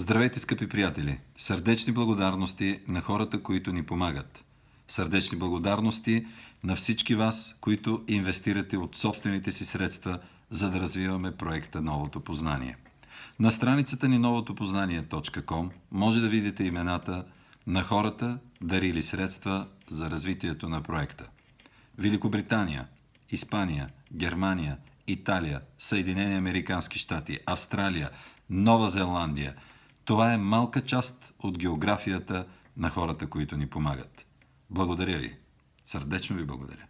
Здравейте, скъпи приятели! Сърдечни благодарности на хората, които ни помагат. Сърдечни благодарности на всички вас, които инвестирате от собствените си средства, за да развиваме проекта Новото познание. На страницата ни новотопознание.com може да видите имената на хората, дарили средства за развитието на проекта. Великобритания, Испания, Германия, Италия, Съединени Американски щати, Австралия, Нова Зеландия – това е малка част от географията на хората, които ни помагат. Благодаря ви. Сърдечно ви благодаря.